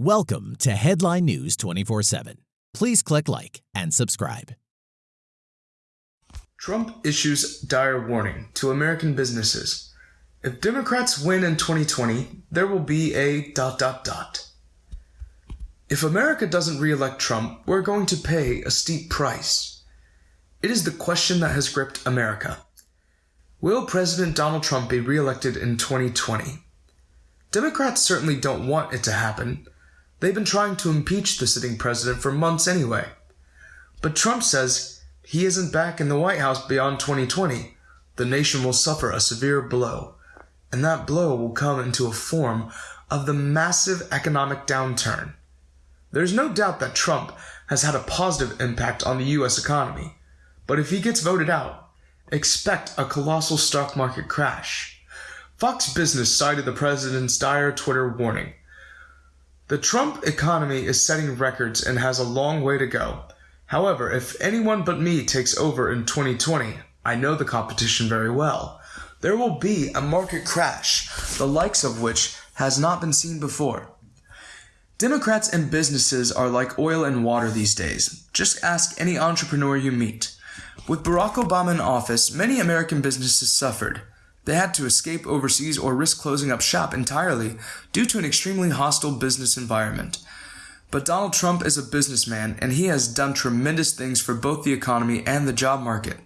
Welcome to Headline News 24 7. Please click like and subscribe. Trump issues dire warning to American businesses. If Democrats win in 2020, there will be a dot dot dot. If America doesn't re-elect Trump, we're going to pay a steep price. It is the question that has gripped America. Will President Donald Trump be re-elected in 2020? Democrats certainly don't want it to happen. They've been trying to impeach the sitting president for months anyway. But Trump says he isn't back in the White House beyond 2020. The nation will suffer a severe blow, and that blow will come into a form of the massive economic downturn. There's no doubt that Trump has had a positive impact on the US economy, but if he gets voted out, expect a colossal stock market crash. Fox Business cited the president's dire Twitter warning. The Trump economy is setting records and has a long way to go. However, if anyone but me takes over in 2020, I know the competition very well. There will be a market crash, the likes of which has not been seen before. Democrats and businesses are like oil and water these days. Just ask any entrepreneur you meet. With Barack Obama in office, many American businesses suffered. They had to escape overseas or risk closing up shop entirely due to an extremely hostile business environment. But Donald Trump is a businessman and he has done tremendous things for both the economy and the job market.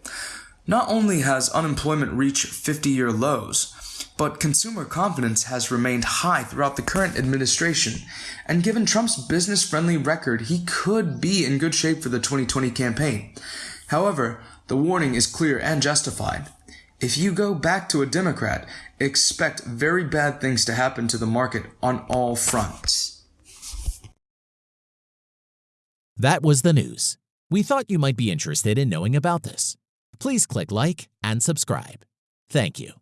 Not only has unemployment reached 50 year lows, but consumer confidence has remained high throughout the current administration. And given Trump's business friendly record, he could be in good shape for the 2020 campaign. However, the warning is clear and justified. If you go back to a Democrat, expect very bad things to happen to the market on all fronts. That was the news. We thought you might be interested in knowing about this. Please click like and subscribe. Thank you.